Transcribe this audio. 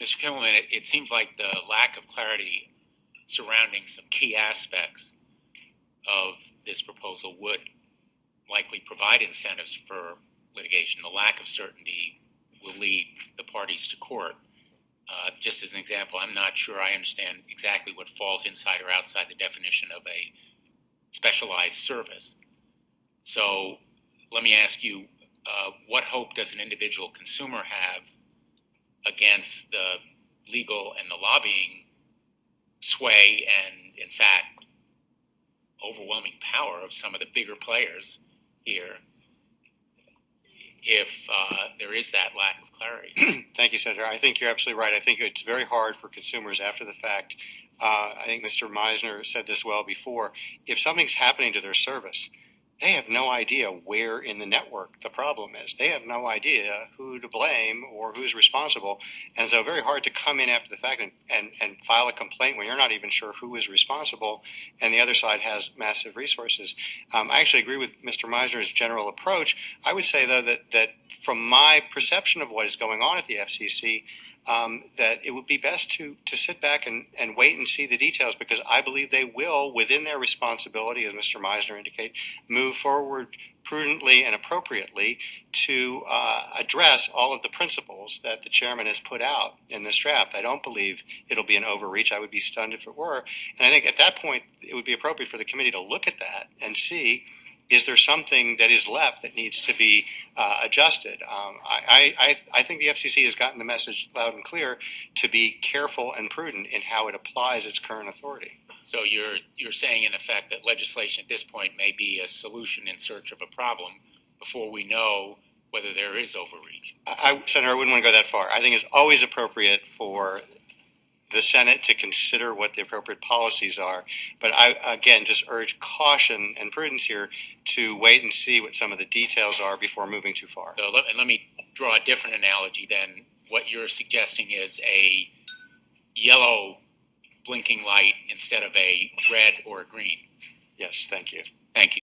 Mr. Kimmelman, it, it seems like the lack of clarity surrounding some key aspects of this proposal would likely provide incentives for litigation. The lack of certainty will lead the parties to court. Uh, just as an example, I'm not sure I understand exactly what falls inside or outside the definition of a specialized service. So let me ask you, uh, what hope does an individual consumer have against the legal and the lobbying sway and, in fact, overwhelming power of some of the bigger players here if uh, there is that lack of clarity? Thank you, Senator. I think you're absolutely right. I think it's very hard for consumers after the fact. Uh, I think Mr. Misener said this well before. If something's happening to their service, they have no idea where in the network the problem is. They have no idea who to blame or who's responsible. And so very hard to come in after the fact and, and, and file a complaint when you're not even sure who is responsible and the other side has massive resources. Um, I actually agree with Mr. Misener's general approach. I would say, though, that, that from my perception of what is going on at the FCC, um, that it would be best to to sit back and, and wait and see the details because I believe they will, within their responsibility, as Mr. Misener indicated, move forward prudently and appropriately to uh, address all of the principles that the chairman has put out in this draft. I don't believe it'll be an overreach. I would be stunned if it were. And I think at that point, it would be appropriate for the committee to look at that and see is there something that is left that needs to be uh, adjusted? Um, I, I, I think the FCC has gotten the message loud and clear to be careful and prudent in how it applies its current authority. So you're you're saying in effect that legislation at this point may be a solution in search of a problem before we know whether there is overreach. I, Senator, I wouldn't want to go that far. I think it's always appropriate for the Senate to consider what the appropriate policies are. But I, again, just urge caution and prudence here to wait and see what some of the details are before moving too far. So let, and let me draw a different analogy then. What you're suggesting is a yellow blinking light instead of a red or a green. Yes, thank you. Thank you.